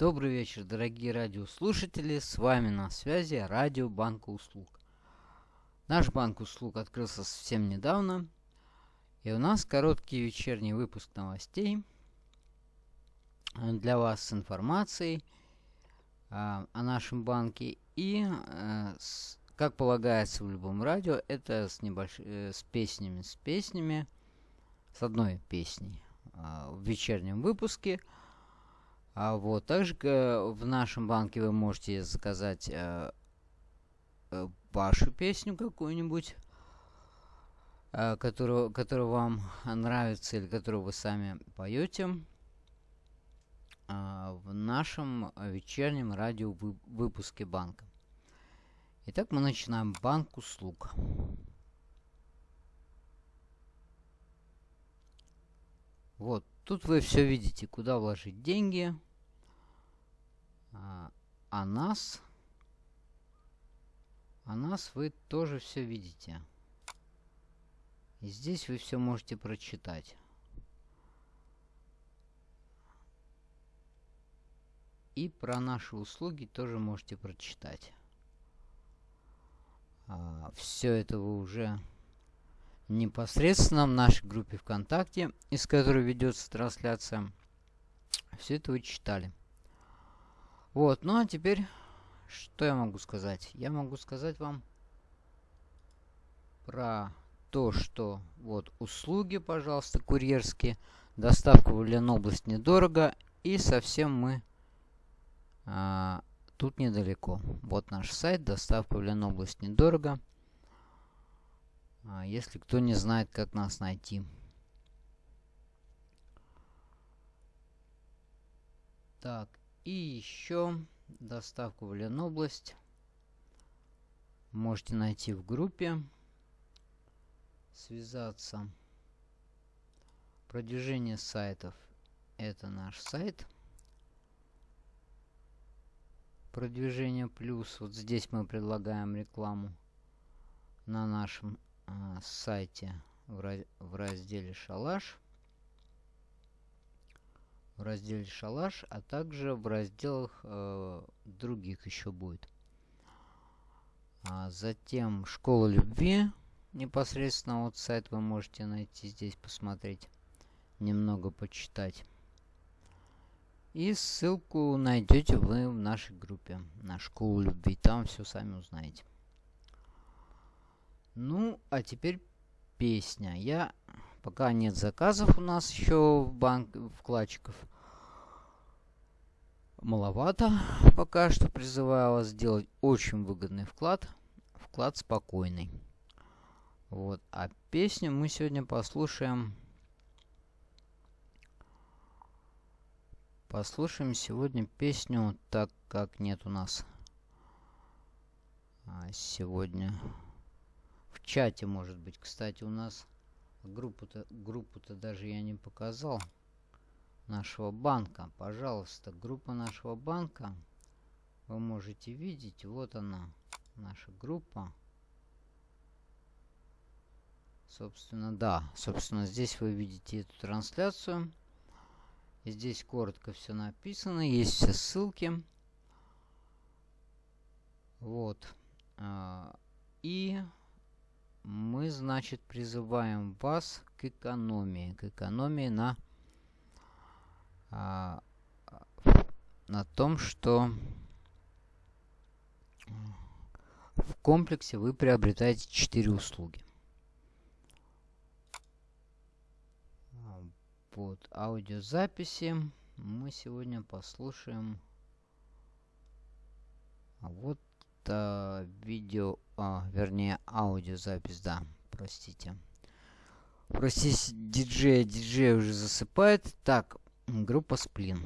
Добрый вечер, дорогие радиослушатели. С вами на связи Радио Банка Услуг. Наш банк услуг открылся совсем недавно. И у нас короткий вечерний выпуск новостей для вас с информацией а, о нашем банке. И, с, как полагается в любом радио, это с, небольш... э, с песнями, с песнями, с одной песней в вечернем выпуске – а вот также в нашем банке вы можете заказать э, э, вашу песню какую-нибудь, э, которую, которая вам нравится или которую вы сами поете э, в нашем вечернем радио выпуске банка. Итак, мы начинаем банк услуг. Вот, тут вы все видите, куда вложить деньги. А, а нас... А нас вы тоже все видите. И здесь вы все можете прочитать. И про наши услуги тоже можете прочитать. А, все это вы уже непосредственно в нашей группе ВКонтакте, из которой ведется трансляция. Все это вы читали. Вот, ну а теперь, что я могу сказать? Я могу сказать вам про то, что вот услуги, пожалуйста, курьерские, доставка в Ленобласть недорого, и совсем мы а, тут недалеко. Вот наш сайт, доставка в Ленобласть недорого. А, если кто не знает, как нас найти. Так, и еще доставку в Ленобласть можете найти в группе. Связаться. Продвижение сайтов. Это наш сайт. Продвижение плюс. Вот здесь мы предлагаем рекламу на нашем а, сайте в, в разделе «Шалаш» в разделе «Шалаш», а также в разделах э, других еще будет. А затем «Школа любви». Непосредственно вот сайт вы можете найти здесь, посмотреть, немного почитать. И ссылку найдете вы в нашей группе на «Школу любви». Там все сами узнаете. Ну, а теперь песня. Я пока нет заказов у нас еще в банк вкладчиков. Маловато пока что призываю вас сделать очень выгодный вклад. Вклад спокойный. Вот. А песню мы сегодня послушаем. Послушаем сегодня песню, так как нет у нас а, сегодня чате, может быть. Кстати, у нас группу-то группу-то даже я не показал нашего банка. Пожалуйста, группа нашего банка. Вы можете видеть, вот она, наша группа. Собственно, да. Собственно, здесь вы видите эту трансляцию. Здесь коротко все написано. Есть все ссылки. Вот. А, и мы, значит, призываем вас к экономии. К экономии на, а, на том, что в комплексе вы приобретаете 4 услуги. Вот, аудиозаписи мы сегодня послушаем. Вот а, видео а, вернее, аудиозапись, да, простите. Простите, диджей, диджей уже засыпает. Так, группа Сплин.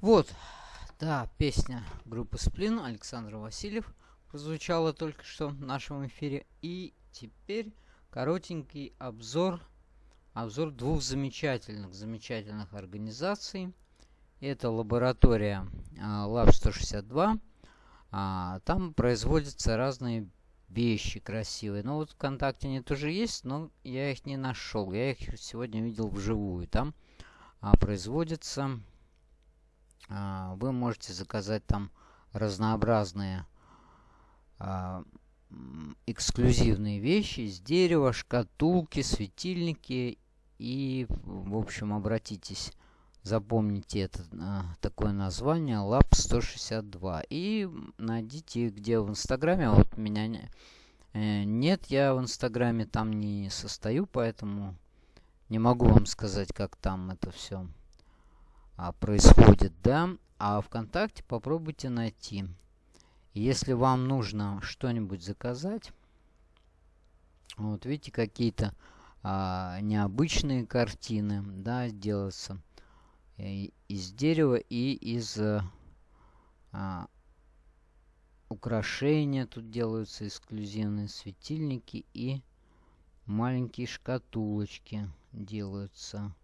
Вот, да, песня группы Сплин Александр Васильев прозвучала только что в нашем эфире. И теперь коротенький обзор, обзор двух замечательных, замечательных организаций. Это лаборатория а, Lab 162. А, там производятся разные вещи красивые. Ну вот ВКонтакте они тоже есть, но я их не нашел. Я их сегодня видел вживую. Там а, производятся... А, вы можете заказать там разнообразные а, эксклюзивные вещи из дерева, шкатулки, светильники. И, в общем, обратитесь, запомните это а, такое название Lab 162. И найдите где в Инстаграме. Вот меня э, нет, я в Инстаграме там не состою, поэтому не могу вам сказать, как там это все а, происходит, да. А ВКонтакте попробуйте найти. Если вам нужно что-нибудь заказать, вот видите, какие-то а, необычные картины, да, делаются и, из дерева и из а, украшения. Тут делаются эксклюзивные светильники и маленькие шкатулочки делаются.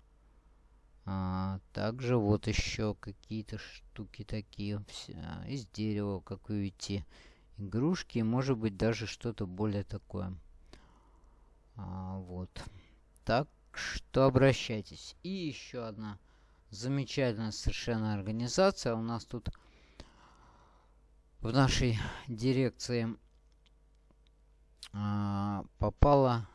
А, также вот еще какие-то штуки такие все, из дерева, как вы видите. Игрушки, может быть даже что-то более такое. А, вот. Так что обращайтесь. И еще одна замечательная совершенно организация. У нас тут в нашей дирекции а, попала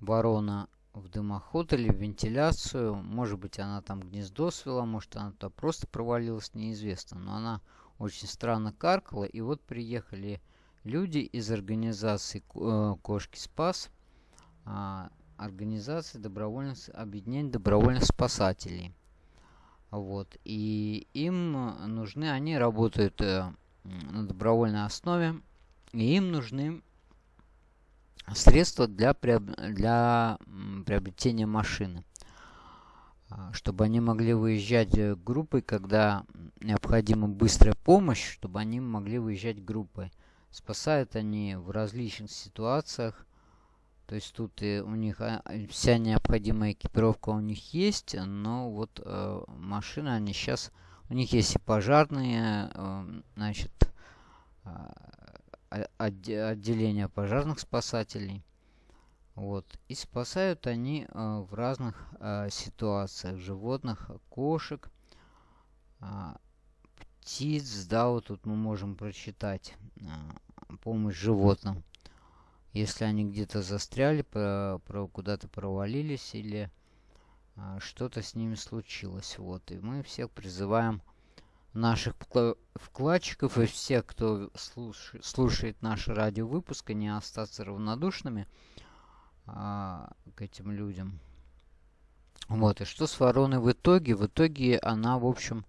ворона в дымоход или в вентиляцию. Может быть, она там гнездо свела, может, она туда просто провалилась, неизвестно. Но она очень странно каркала. И вот приехали люди из организации э, Кошки Спас, а, организации добровольных, объединения добровольных спасателей. Вот. И им нужны, они работают э, на добровольной основе, и им нужны средства для, для приобретения машины. А, чтобы они могли выезжать э, группой, когда необходима быстрая помощь, чтобы они могли выезжать группой. Спасают они в различных ситуациях. То есть тут и у них а, вся необходимая экипировка у них есть, но вот э, машины они сейчас... У них есть и пожарные, э, значит, а, отделения пожарных спасателей. Вот. И спасают они э, в разных э, ситуациях. Животных, кошек, э, птиц. Да, вот тут мы можем прочитать э, помощь животным. Если они где-то застряли, про, про, куда-то провалились или э, что-то с ними случилось. Вот. И мы всех призываем наших вкладчиков и всех, кто слуш слушает наши радиовыпуски, не остаться равнодушными а, к этим людям. Вот, и что с вороной в итоге? В итоге она, в общем,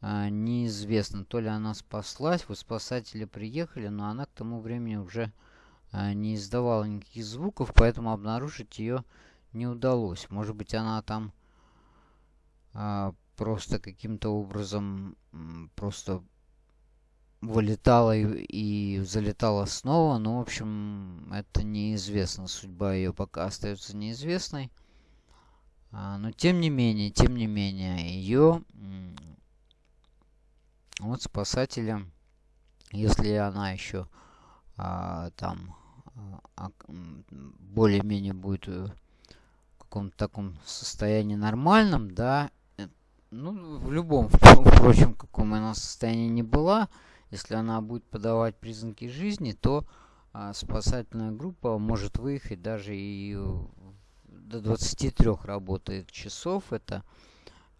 а, неизвестно. То ли она спаслась, вот спасатели приехали, но она к тому времени уже а, не издавала никаких звуков, поэтому обнаружить ее не удалось. Может быть, она там а, просто каким-то образом просто вылетала и, и залетала снова. Ну, в общем, это неизвестно. Судьба ее пока остается неизвестной. А, но тем не менее, тем не менее, ее вот спасатели, если она еще а, там а, более-менее будет в каком-то таком состоянии нормальном, да, ну, в любом, впрочем, каком она состоянии не была, если она будет подавать признаки жизни, то а, спасательная группа может выехать даже и до 23 работает часов. Это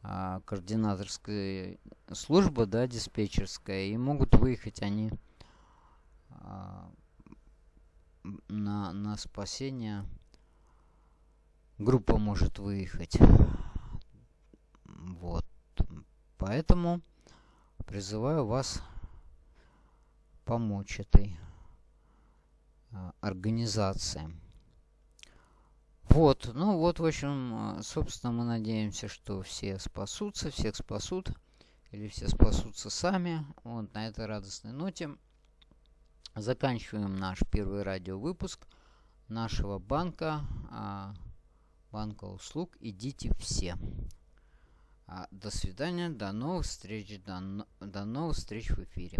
а, координаторская служба, да, диспетчерская. И могут выехать они а, на, на спасение. Группа может выехать. Вот. Поэтому призываю вас помочь этой а, организации. Вот, ну вот, в общем, собственно, мы надеемся, что все спасутся, всех спасут. или все спасутся сами. Вот на этой радостной ноте заканчиваем наш первый радиовыпуск нашего банка, а, банка услуг «Идите все». А, до свидания, до новых встреч, до, до новых встреч в эфире.